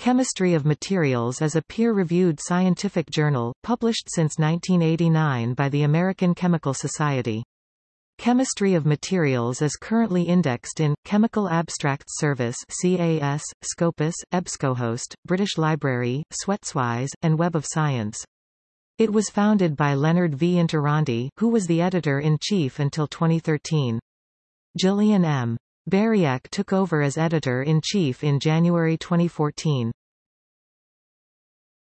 Chemistry of Materials is a peer-reviewed scientific journal, published since 1989 by the American Chemical Society. Chemistry of Materials is currently indexed in, Chemical Abstracts Service CAS, Scopus, EBSCOhost, British Library, SwetsWise, and Web of Science. It was founded by Leonard V. Interrante, who was the editor-in-chief until 2013. Jillian M. Buriak took over as editor-in-chief in January 2014.